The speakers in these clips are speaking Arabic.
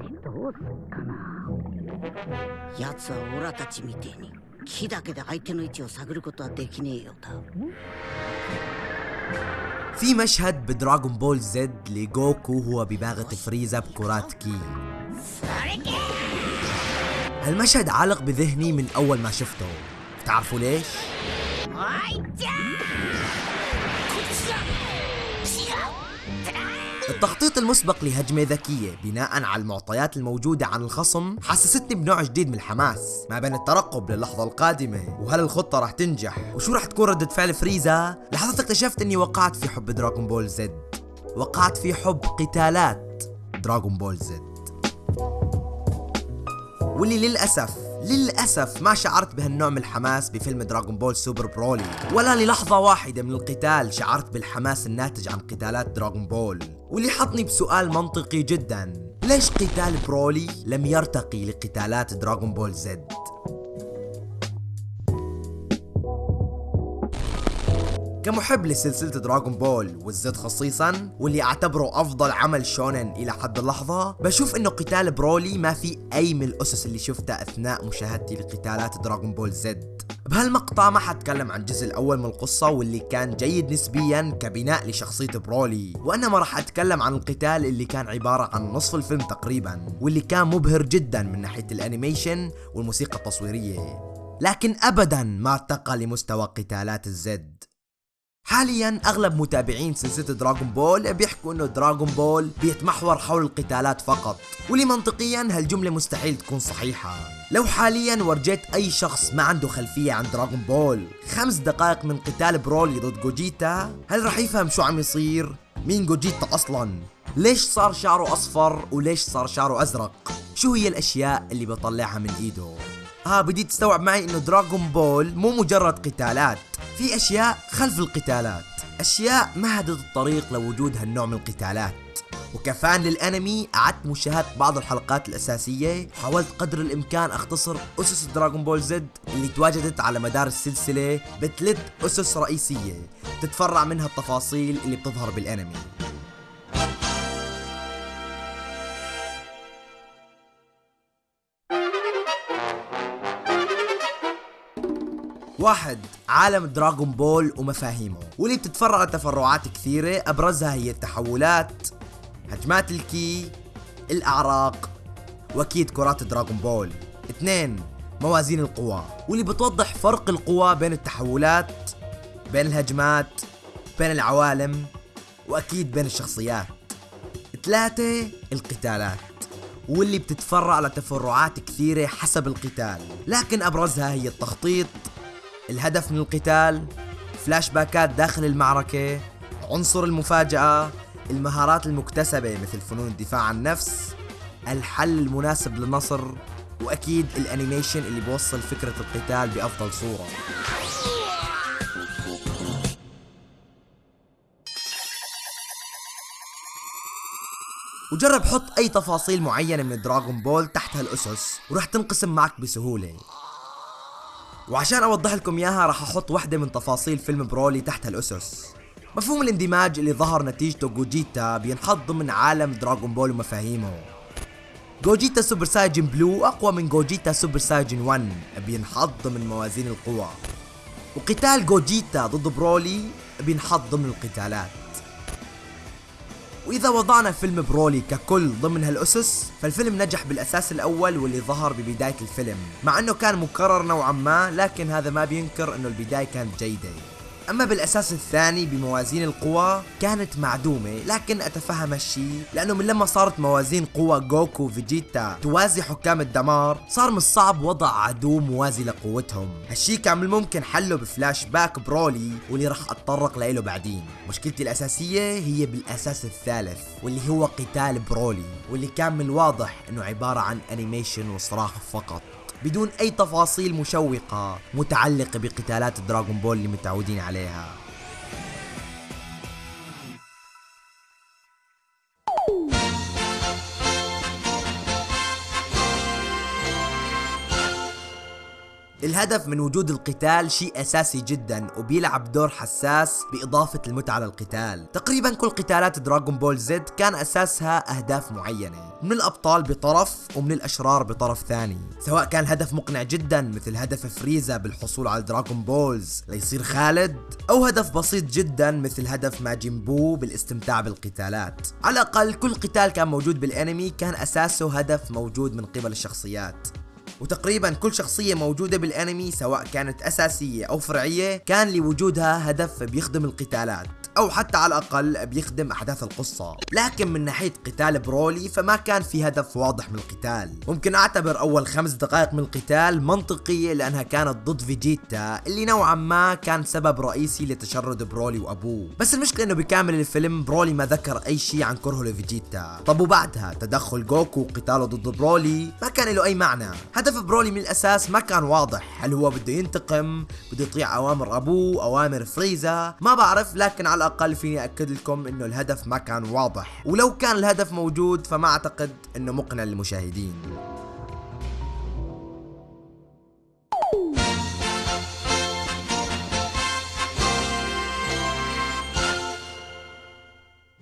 どうすっかな奴はオラたちみてえに木だけで相手の位置を探ることはできねえようだ في مشهد بدراغون بول زد لجوكو هو بباغت فريزا بكرات كي هالمشهد عالق بذهني من أول ما شفته تعرفوا ليش؟ التخطيط المسبق لهجمة ذكية بناء على المعطيات الموجودة عن الخصم حسستني بنوع جديد من الحماس ما بين الترقب للحظة القادمة وهل الخطة رح تنجح وشو رح تكون ردة فعل فريزا؟ لحظة اكتشفت إني وقعت في حب Dragon Ball Z. وقعت في حب قتالات Dragon Ball Z. واللي للأسف للأسف ما شعرت بهالنوع من الحماس بفيلم Dragon Ball Super برولي ولا للحظة واحدة من القتال شعرت بالحماس الناتج عن قتالات Dragon Ball. واللي حطني بسؤال منطقي جدا ليش قتال برولي لم يرتقي لقتالات Dragon Ball Z؟ كمحب لسلسلة Dragon Ball وال Z خصيصا واللي أعتبره أفضل عمل shonen إلى حد اللحظة بشوف إنه قتال برولي ما في أي من الأسس اللي شفتها أثناء مشاهدتي لقتالات Dragon Ball Z. بهالمقطع ما حتكلم عن الجزء الأول من القصة واللي كان جيد نسبيا كبناء لشخصية برولي وإنما راح أتكلم عن القتال اللي كان عبارة عن نصف الفيلم تقريبا واللي كان مبهر جدا من ناحية ال animation والموسيقى التصويرية. لكن ابدا ما ارتقى لمستوى قتالات ال Z حاليا أغلب متابعين سلسلة Dragon Ball بيحكوا إنه Dragon Ball بيتمحور حول القتالات فقط واللي منطقيا هالجملة مستحيل تكون صحيحة لو حاليا ورجيت أي شخص ما عنده خلفية عن Dragon Ball خمس دقائق من قتال برولي ضد جوجيتا هل رح يفهم شو عم يصير؟ مين جوجيتا أصلا؟ ليش صار شعره أصفر وليش صار شعره أزرق؟ شو هي الأشياء اللي بطلعها من إيده؟ ها بدي تستوعب معي إنه دراغون بول مو مجرد قتالات في أشياء خلف القتالات أشياء مهدت الطريق لوجود هالنوع من القتالات. وكفان للأنمي قعدت مشاهدة بعض الحلقات الأساسية وحاولت قدر الإمكان أختصر أسس دراغون بول زد اللي تواجدت على مدار السلسلة بثلاث أسس رئيسية تتفرع منها التفاصيل اللي بتظهر بالأنمي. واحد عالم Dragon Ball ومفاهيمه واللي بتتفرع لتفرعات كثيرة أبرزها هي التحولات هجمات ال ki الأعراق وأكيد كرات Dragon Ball. اثنين موازين القوى واللي بتوضح فرق القوى بين التحولات بين الهجمات بين العوالم وأكيد بين الشخصيات. ثلاثة القتالات واللي بتتفرع لتفرعات كثيرة حسب القتال. لكن أبرزها هي التخطيط الهدف من القتال فلاش باكات داخل المعركة عنصر المفاجأة المهارات المكتسبة مثل فنون الدفاع عن النفس الحل المناسب للنصر وأكيد ال animation اللي بوصل فكرة القتال بأفضل صورة. وجرب حط أي تفاصيل معينة من Dragon Ball تحت هالأسس ورح تنقسم معك بسهولة. وعشان أوضح لكم إياها راح أحط وحده من تفاصيل فيلم برولي تحت هالاسس مفهوم الاندماج اللي ظهر نتيجته جوجيتا بينحط ضمن عالم Dragon Ball ومفاهيمه. جوجيتا Super Saiyan Blue أقوى من جوجيتا Super Saiyan 1 بينحط ضمن موازين القوى. وقتال جوجيتا ضد برولي بينحط ضمن القتالات. وإذا وضعنا فيلم برولي ككل ضمن هالأسس فالفيلم نجح بالأساس الأول واللي ظهر ببداية الفيلم مع أنه كان مكرر نوعا ما لكن هذا ما بينكر أنه البداية كانت جيدة. أما بالأساس الثاني بموازين القوى كانت معدومة لكن أتفهم هالشي لأنه من لما صارت موازين قوى جوكو وفيجيتا توازي حكام الدمار صار من الصعب وضع عدو موازي لقوتهم. هالشي كان من الممكن حله بفلاش باك برولي واللي رح أتطرق له بعدين. مشكلتي الأساسية هي بالأساس الثالث واللي هو قتال برولي واللي كان من الواضح أنه عبارة عن animation وصراخ فقط. بدون أي تفاصيل مشوقة متعلقة بقتالات Dragon Ball اللي متعودين عليها. الهدف من وجود القتال شيء أساسي جدا وبيلعب دور حساس بإضافة المتعة للقتال. تقريبا كل قتالات Dragon Ball Z كان أساسها أهداف معينة من الأبطال بطرف ومن الأشرار بطرف ثاني. سواء كان هدف مقنع جدا مثل هدف فريزا بالحصول على Dragon Balls ليصير خالد أو هدف بسيط جدا مثل هدف ماجين بو بالاستمتاع بالقتالات. على الأقل كل قتال كان موجود بالأنمي كان أساسه هدف موجود من قبل الشخصيات. وتقريبا كل شخصية موجودة بالأنمي سواء كانت أساسية أو فرعية كان لوجودها هدف بيخدم القتالات. أو حتى على الأقل بيخدم أحداث القصة. لكن من ناحية قتال برولي فما كان في هدف واضح من القتال. ممكن أعتبر أول خمس دقائق من القتال منطقية لأنها كانت ضد فيجيتا اللي نوعا ما كان سبب رئيسي لتشرد برولي وأبوه. بس المشكلة إنه بكامل الفيلم برولي ما ذكر أي شيء عن كرهه لفيجيتا. طب وبعدها؟ تدخل جوكو وقتاله ضد برولي؟ ما كان له أي معنى. هدف برولي من الأساس ما كان واضح. هل هو بده ينتقم؟ بده يطيع أوامر أبوه؟ أوامر فريزا؟ ما بعرف لكن على الأقل فيني أكد لكم إنه الهدف ما كان واضح. ولو كان الهدف موجود فما أعتقد إنه مقنع للمشاهدين.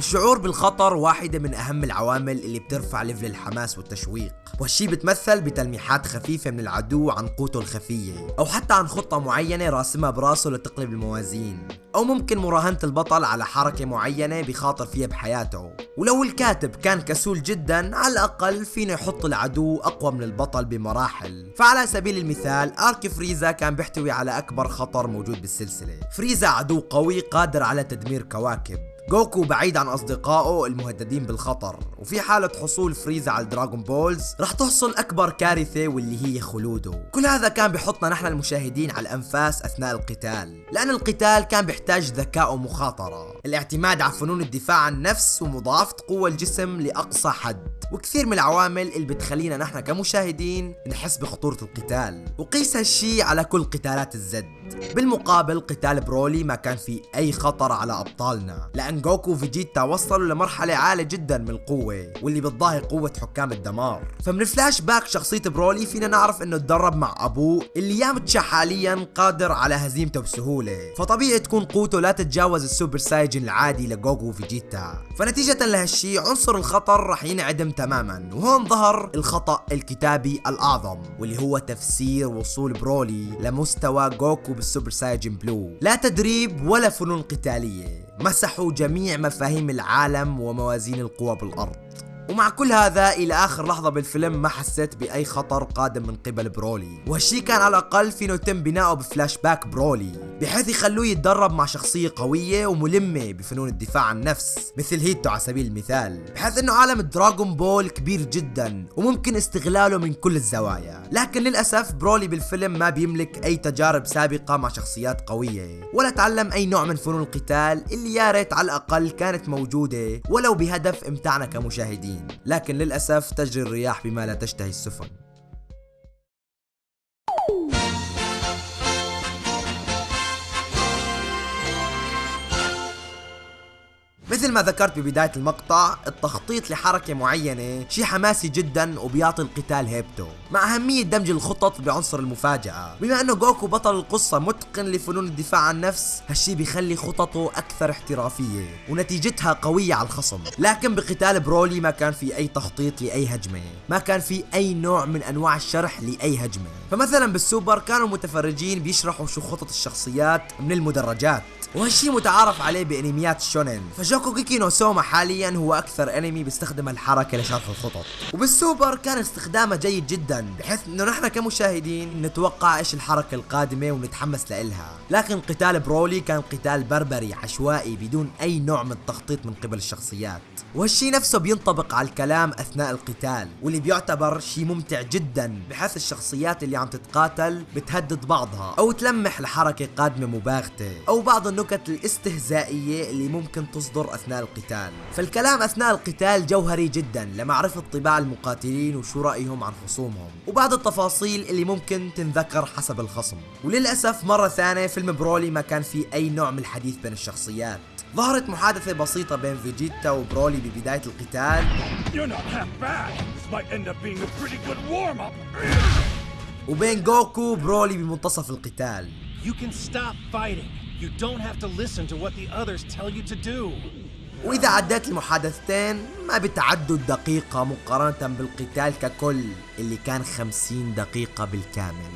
الشعور بالخطر واحدة من أهم العوامل اللي بترفع ليفل الحماس والتشويق. وهالشي بتمثل بتلميحات خفيفة من العدو عن قوته الخفية أو حتى عن خطة معينة راسمها براسه لتقلب الموازين. أو ممكن مراهنة البطل على حركة معينة بخاطر فيها بحياته. ولو الكاتب كان كسول جدا على الأقل فينا يحط العدو أقوى من البطل بمراحل. فعلى سبيل المثال arc فريزا كان بيحتوي على أكبر خطر موجود بالسلسلة. فريزا عدو قوي قادر على تدمير كواكب. جوكو بعيد عن أصدقائه المهددين بالخطر وفي حالة حصول فريزا على الدراغون بولز رح تحصل أكبر كارثة واللي هي خلوده. كل هذا كان بحطنا نحن المشاهدين على الأنفاس أثناء القتال لأن القتال كان بيحتاج ذكاء ومخاطرة. الاعتماد على فنون الدفاع عن النفس ومضاعفة قوة الجسم لأقصى حد. وكثير من العوامل اللي بتخلينا نحن كمشاهدين نحس بخطورة القتال. وقيس هالشي على كل قتالات ال Z. بالمقابل قتال برولي ما كان في أي خطر على أبطالنا لأن جوكو وفيجيتا وصلوا لمرحلة عالية جدا من القوة واللي بتضاهي قوة حكام الدمار. فمن فلاش باك شخصية برولي فينا نعرف إنه تدرب مع ابوه اللي يامتشا حاليا قادر على هزيمته بسهولة. فطبيعي تكون قوته لا تتجاوز ال Super Saiyan العادي لجوكو وفيجيتا. فنتيجة لهالشي عنصر الخطر رح ينعدم تماما وهون ظهر الخطأ الكتابي الأعظم واللي هو تفسير وصول برولي لمستوى جوكو بالسوبر Saiyan Blue. لا تدريب ولا فنون قتالية. مسحوا جميع مفاهيم العالم وموازين القوى بالأرض. ومع كل هذا إلى آخر لحظة بالفيلم ما حسيت بأي خطر قادم من قبل برولي. وهالشي كان على الأقل فينه يتم بناؤه بفلاش باك برولي بحيث يخلوه يتدرب مع شخصية قوية وملمة بفنون الدفاع عن النفس مثل هيتو على سبيل المثال. بحيث إنه عالم دراغون بول كبير جدا وممكن استغلاله من كل الزوايا. لكن للأسف برولي بالفيلم ما بيملك أي تجارب سابقة مع شخصيات قوية ولا تعلم أي نوع من فنون القتال اللي يا ريت على الأقل كانت موجودة ولو بهدف إمتاعنا كمشاهدين. لكن للأسف تجري الرياح بما لا تشتهي السفن. مثل ما ذكرت ببداية المقطع التخطيط لحركة معينة شيء حماسي جدا وبيعطي القتال هيبته مع أهمية دمج الخطط بعنصر المفاجأة. بما أنه جوكو بطل القصة متقن لفنون الدفاع عن النفس هالشي بيخلي خططه أكثر احترافية ونتيجتها قوية على الخصم. لكن بقتال برولي ما كان في أي تخطيط لأي هجمة ما كان في أي نوع من أنواع الشرح لأي هجمة. فمثلا بالسوبر كانوا المتفرجين بيشرحوا شو خطط الشخصيات من المدرجات وهالشي متعارف عليه بانميات الشونن فشوكوغيكي نو سوما حاليا هو أكثر انمي بيستخدم الحركة لشرح الخطط. وبالسوبر كان استخدامه جيد جدا بحيث إنه نحن كمشاهدين نتوقع إيش الحركة القادمة ونتحمس لإلها. لكن قتال برولي كان قتال بربري عشوائي بدون أي نوع من التخطيط من قبل الشخصيات. وهالشي نفسه بينطبق على الكلام أثناء القتال واللي بيعتبر شيء ممتع جدا بحيث الشخصيات اللي عم تتقاتل بتهدد بعضها أو تلمح لحركة قادمة مباغتة أو بعض النكت الاستهزائية اللي ممكن تصدر أثناء القتال فالكلام أثناء القتال جوهري جدا لمعرفه طباع المقاتلين وشو رايهم عن خصومهم وبعض التفاصيل اللي ممكن تنذكر حسب الخصم وللأسف مرة ثانية فيلم برولي ما كان في أي نوع من الحديث بين الشخصيات ظهرت محادثة بسيطة بين فيجيتا وبرولي ببداية القتال. وبين جوكو وبرولي بمنتصف القتال You can stop fighting. You don't have to listen to what the others tell you to do. وإذا عديت المحادثتين ما بتعدوا الدقيقة مقارنة بالقتال ككل اللي كان 50 دقيقة بالكامل.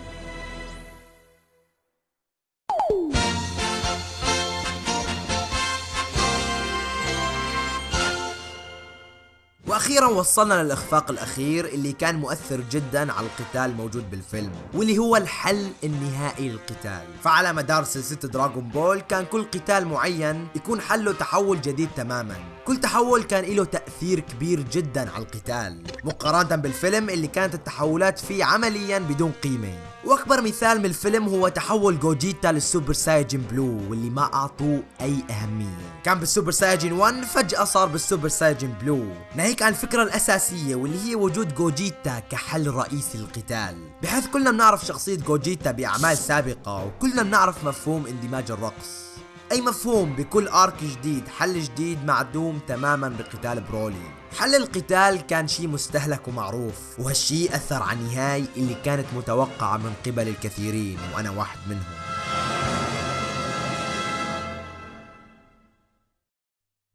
وأخيرا وصلنا للإخفاق الأخير اللي كان مؤثر جدا على القتال الموجود بالفيلم واللي هو الحل النهائي للقتال. فعلى مدار سلسلة دراغون بول كان كل قتال معين يكون حله تحول جديد تماما. كل تحول كان له تأثير كبير جدا على القتال مقارنة بالفيلم اللي كانت التحولات فيه عمليا بدون قيمة. وأكبر مثال من الفيلم هو تحول جوجيتا لل Super Saiyan Blue واللي ما أعطوه أي أهمية. كان بال Super Saiyan 1 فجأة صار بال Super Saiyan Blue. ناهيك عن الفكرة الأساسية واللي هي وجود جوجيتا كحل رئيسي للقتال بحيث كلنا بنعرف شخصية جوجيتا بأعمال سابقة وكلنا بنعرف مفهوم اندماج الرقص. أي مفهوم بكل arc جديد حل جديد معدوم تماما بقتال برولي حل القتال كان شيء مستهلك ومعروف؟ وهالشيء أثر على النهاية اللي كانت متوقعة من قبل الكثيرين وأنا واحد منهم؟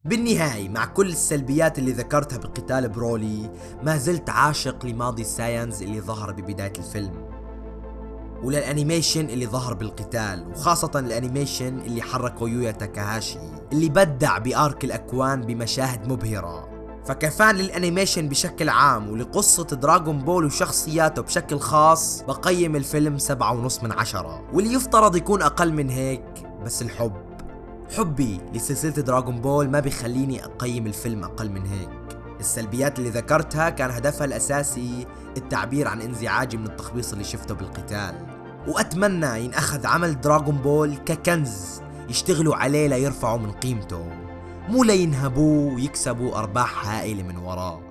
بالنهاية مع كل السلبيات اللي ذكرتها بقتال برولي ما زلت عاشق لماضي ال Saiyans اللي ظهر ببداية الفيلم ولل animation اللي ظهر بالقتال وخاصة ال animation اللي حركه يويا تاكاهاشي اللي بدع ب arc الأكوان بمشاهد مبهرة. فك fan لل animation بشكل عام ولقصة دراغون بول وشخصياته بشكل خاص بقيم الفيلم سبعة ونص من عشرة. واللي يفترض يكون أقل من هيك بس الحب. حبي لسلسلة دراغون بول ما بيخليني أقيم الفيلم أقل من هيك. السلبيات اللي ذكرتها كان هدفها الأساسي التعبير عن انزعاجي من التخبيص اللي شفته بالقتال. وأتمنى ينأخذ عمل دراغون بول ككنز يشتغلوا عليه ليرفعوا من قيمته. مو لينهبوه ويكسبوا أرباح هائلة من وراه